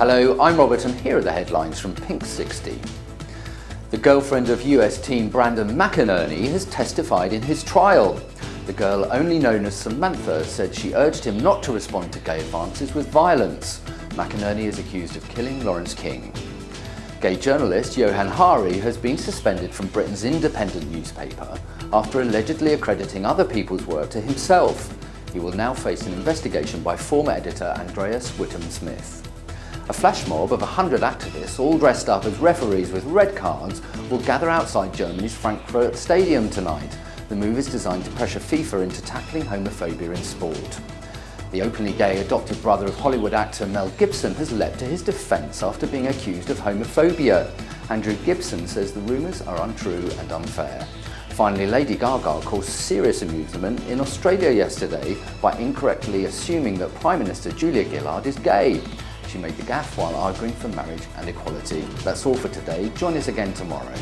Hello, I'm Robert and here are the headlines from Pink 60. The girlfriend of US teen Brandon McInerney has testified in his trial. The girl, only known as Samantha, said she urged him not to respond to gay advances with violence. McInerney is accused of killing Lawrence King. Gay journalist Johann Hari has been suspended from Britain's independent newspaper after allegedly accrediting other people's work to himself. He will now face an investigation by former editor Andreas Whittam-Smith. A flash mob of 100 activists, all dressed up as referees with red cards, will gather outside Germany's Frankfurt Stadium tonight. The move is designed to pressure FIFA into tackling homophobia in sport. The openly gay adopted brother of Hollywood actor Mel Gibson has leapt to his defence after being accused of homophobia. Andrew Gibson says the rumours are untrue and unfair. Finally, Lady Gaga caused serious amusement in Australia yesterday by incorrectly assuming that Prime Minister Julia Gillard is gay. She made the gaffe while arguing for marriage and equality. That's all for today. Join us again tomorrow.